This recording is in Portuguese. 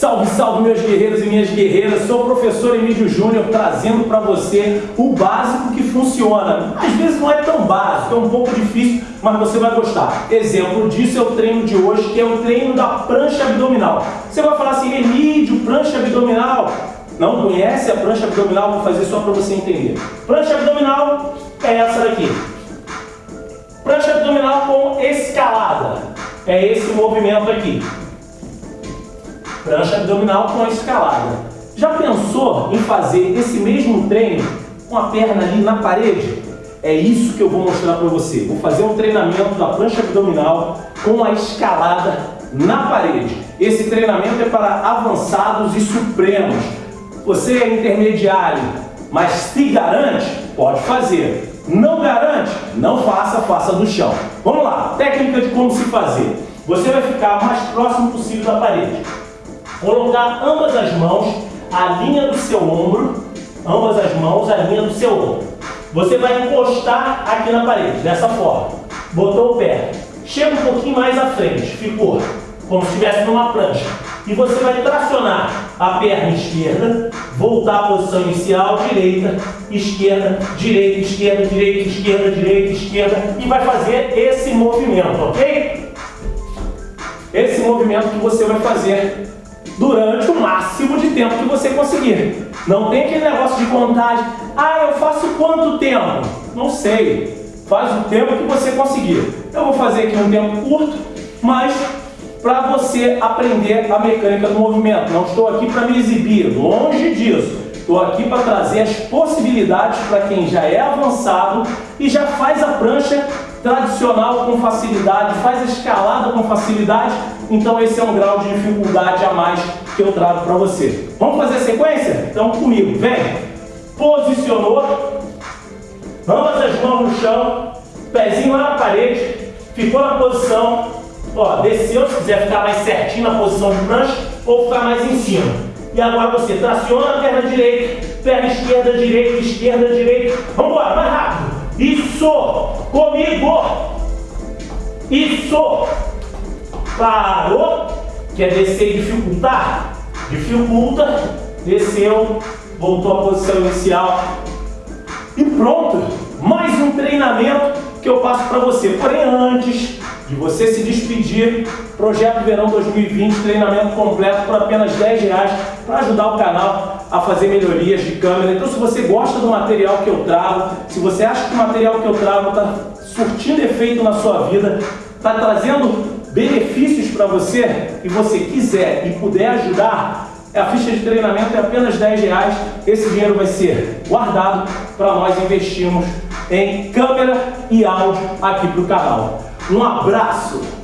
Salve, salve meus guerreiros e minhas guerreiras, sou o professor Emílio Júnior trazendo para você o básico que funciona. Às vezes não é tão básico, é um pouco difícil, mas você vai gostar. Exemplo disso é o treino de hoje, que é o treino da prancha abdominal. Você vai falar assim, Emílio, prancha abdominal? Não conhece a prancha abdominal? Vou fazer só para você entender. Prancha abdominal é essa daqui. Prancha abdominal com escalada. É esse movimento aqui prancha abdominal com a escalada. Já pensou em fazer esse mesmo treino com a perna ali na parede? É isso que eu vou mostrar para você. Vou fazer um treinamento da prancha abdominal com a escalada na parede. Esse treinamento é para avançados e supremos. Você é intermediário, mas se garante, pode fazer. Não garante? Não faça, faça do chão. Vamos lá, técnica de como se fazer. Você vai ficar mais próximo possível da parede. Colocar ambas as mãos à linha do seu ombro, ambas as mãos à linha do seu ombro. Você vai encostar aqui na parede, dessa forma. Botou o pé. Chega um pouquinho mais à frente, ficou como se estivesse numa prancha. E você vai tracionar a perna esquerda, voltar à posição inicial, direita, esquerda, direita, esquerda, direita, esquerda, direita, esquerda, e vai fazer esse movimento, ok? Esse movimento que você vai fazer durante o máximo de tempo que você conseguir. Não tem aquele negócio de contagem. Ah, eu faço quanto tempo? Não sei. Faz o tempo que você conseguir. Eu vou fazer aqui um tempo curto, mas para você aprender a mecânica do movimento. Não estou aqui para me exibir, longe disso. Estou aqui para trazer as possibilidades para quem já é avançado e já faz a prancha tradicional com facilidade, faz escalada com facilidade, então esse é um grau de dificuldade a mais que eu trago para você. Vamos fazer a sequência? Então comigo, vem! Posicionou, ambas as mãos no chão, pezinho lá na parede, ficou na posição, ó, desceu, se quiser ficar mais certinho na posição de prancha, ou ficar mais em cima. E agora você traciona a perna direita, perna esquerda, direita, esquerda, direita. Vamos embora, mais rápido. Isso! Comigo! Isso! Parou! Quer descer e dificultar? Dificulta, desceu, voltou à posição inicial. E pronto! Mais um treinamento que eu passo para você. Porém, antes de você se despedir, Projeto Verão 2020, treinamento completo por apenas 10 reais para ajudar o canal a fazer melhorias de câmera. Então, se você gosta do material que eu trago, se você acha que o material que eu trago está surtindo efeito na sua vida, está trazendo benefícios para você e você quiser e puder ajudar, a ficha de treinamento é apenas 10 reais. Esse dinheiro vai ser guardado para nós investirmos em câmera e áudio aqui para o canal. Um abraço!